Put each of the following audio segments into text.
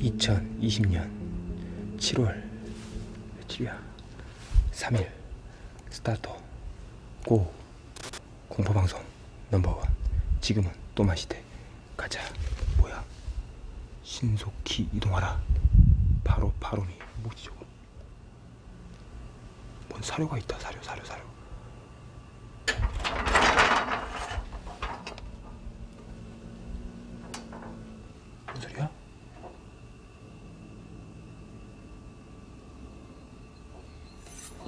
(2020년 7월) 며칠이야? 3일. 스타트. 고. 공포방송 넘버원. 지금은 또마시대. 가자. 뭐야? 신속히 이동하라. 바로 바로니 뭐지 저거 뭔 사료가 있다 사료 사료 사료. 무슨 소리야?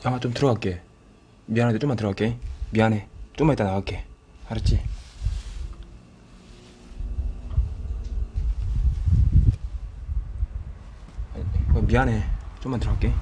양아 좀 들어갈게. 미안한데 좀만 들어갈게. 미안해. 좀만 이따 나갈게. 알았지? 어, 미안해. 좀만 들어갈게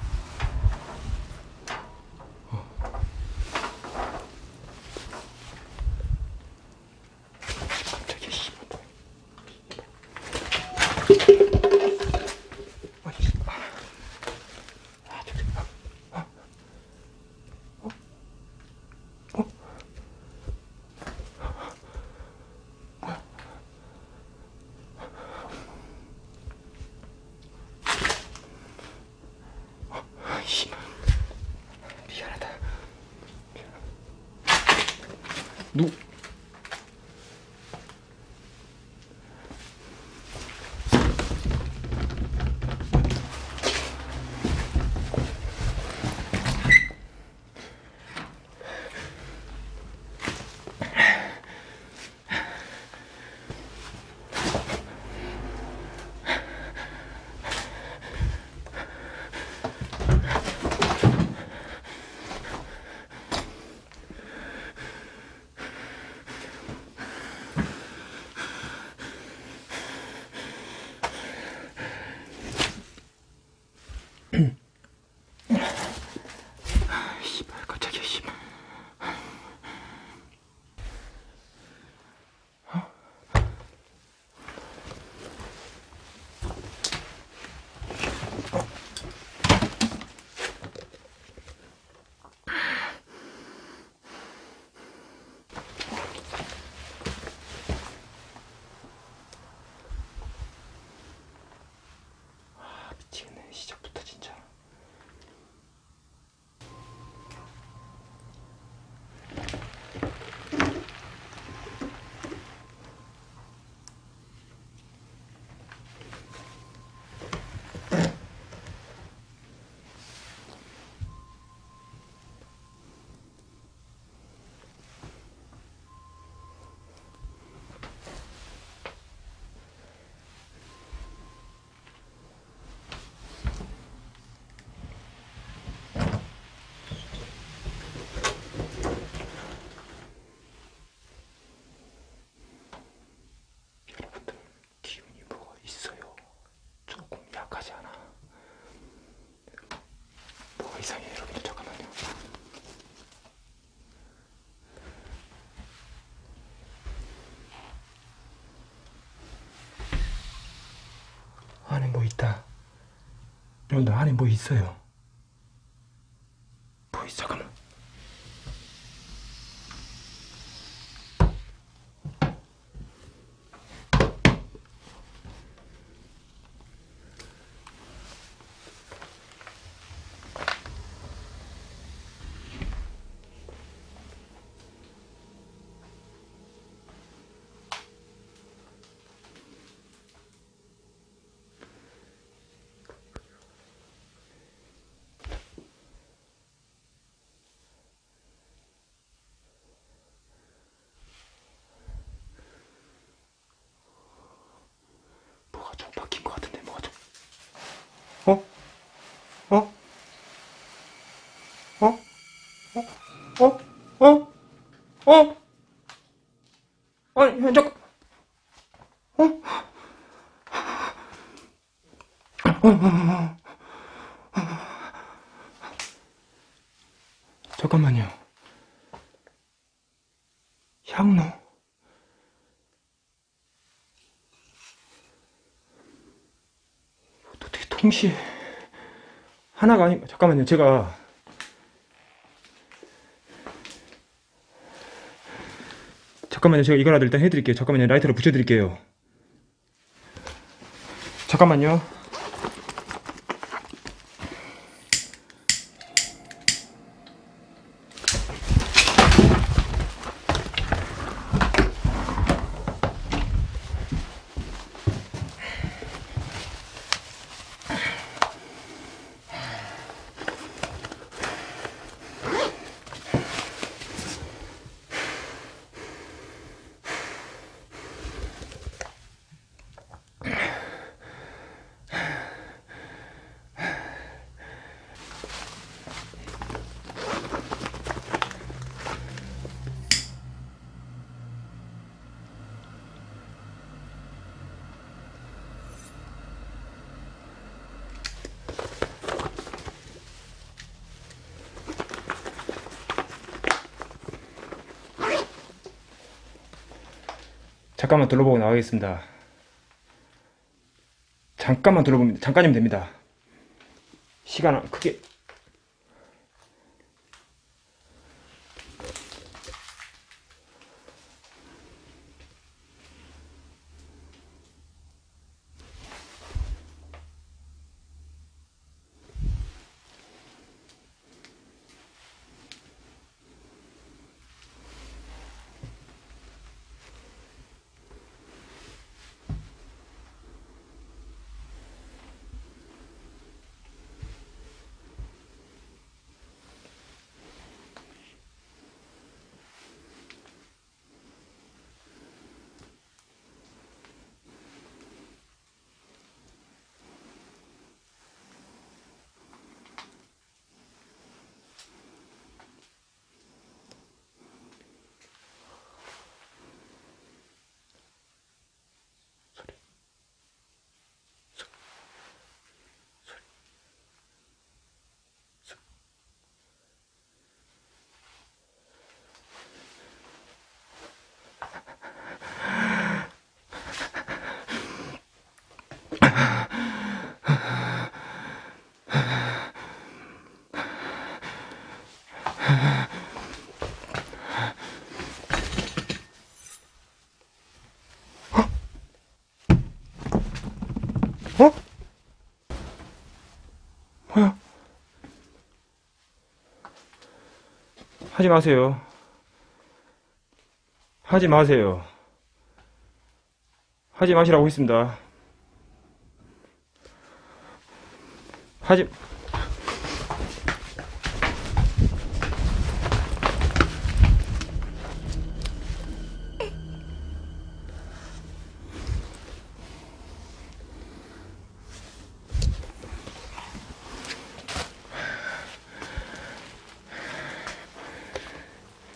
있다. 여러분들 안에 뭐 있어요 뭐 있어 잠깐만 뭐가 좀 바뀐 것 같은데 뭐가 좀 어? 어? 어? 어? 어? 어? 어? 잠깐 어? 어, 어, 어, 어. 잠깐만요 향로 어떻게 동시에 하나가 아니 잠깐만요 제가 잠깐만요. 제가 이거라도 일단 해드릴게요. 잠깐만요. 라이터로 붙여드릴게요. 잠깐만요. 잠깐만 둘러보고 나가겠습니다. 잠깐만 둘러봅니다. 잠깐이면 됩니다. 시간 크게 하지 마세요. 하지 마세요. 하지 마시라고 했습니다. 하지,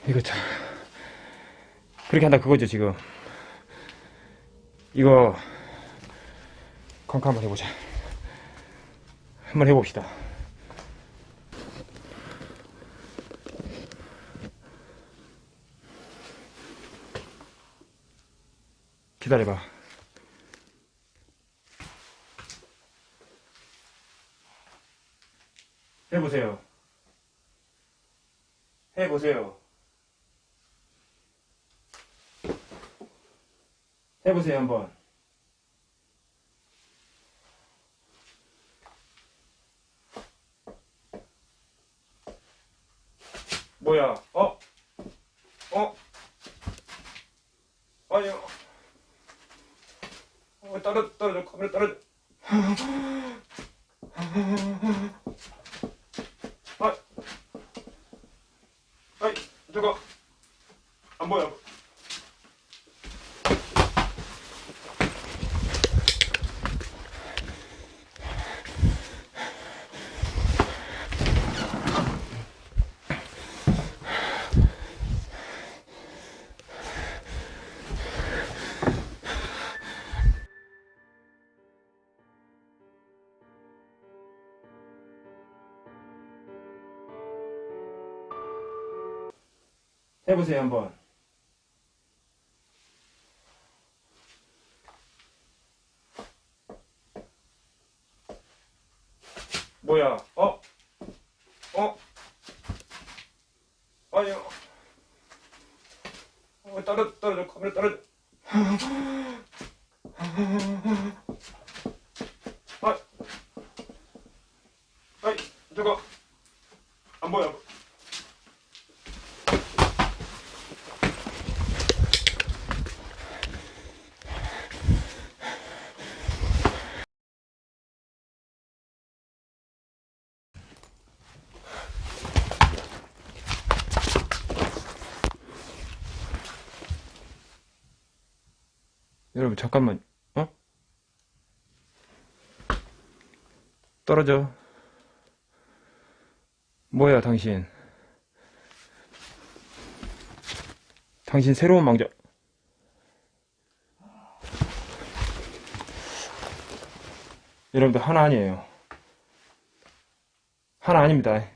이거 참. 그렇게 한다 그거죠, 지금. 이거, 컨카 한번 해보자. 한번 해봅시다. 기다려봐. 해보세요. 해보세요. 해보세요, 한번. 뭐야, 어? 어? 아니, 어, 어, 떨어져, 떨어져, 카메라 떨어져. 해보세요, 한번. 뭐야, 어? 어? 아니, 어? 어, 떨어져 떨어져 카메라 떨어져 아, 아이 저거 안 보여 여러분 잠깐만 어? 떨어져. 뭐야 당신? 당신 새로운 망자 여러분들 하나 아니에요. 하나 아닙니다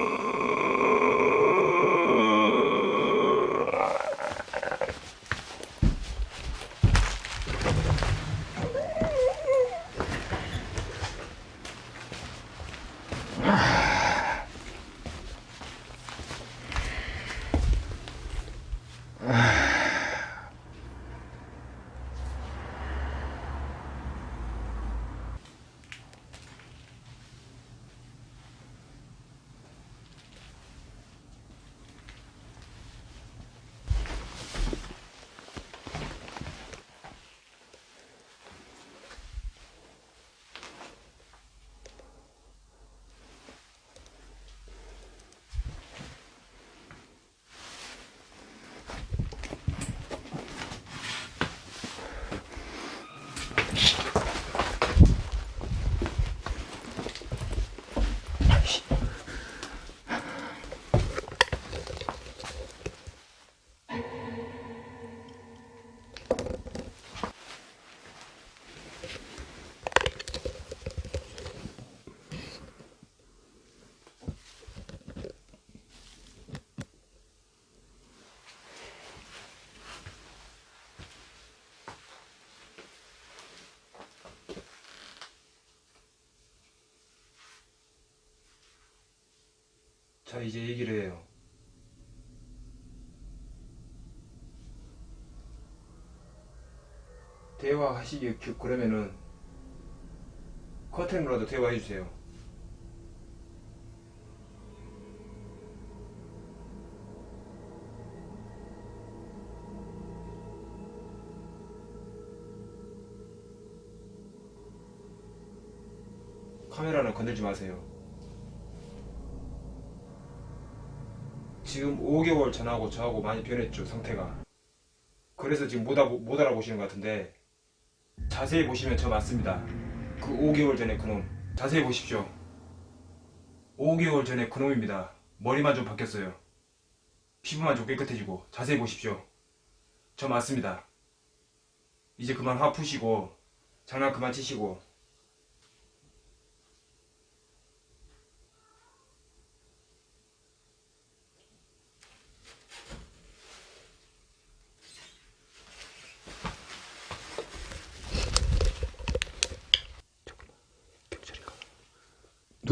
자 이제 얘기를 해요. 대화하시기 그- 그러면은 커튼으로라도 대화해 주세요. 카메라는 건들지 마세요 지금 5개월 전하고 저하고 많이 변했죠 상태가. 그래서 지금 못, 알아, 못 알아보시는 것 같은데 자세히 보시면 저 맞습니다. 그 5개월 전에 그놈. 자세히 보십시오. 5개월 전에 그놈입니다. 머리만 좀 바뀌었어요. 피부만 좀 깨끗해지고 자세히 보십시오. 저 맞습니다. 이제 그만 화 푸시고 장난 그만 치시고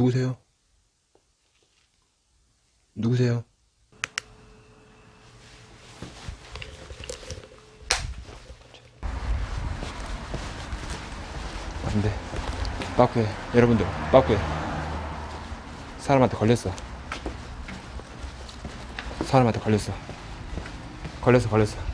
누구세요? 누구세요? 안돼 빠꾸해. 여러분들 빠꾸해. 사람한테 걸렸어. 사람한테 걸렸어. 걸렸어 걸렸어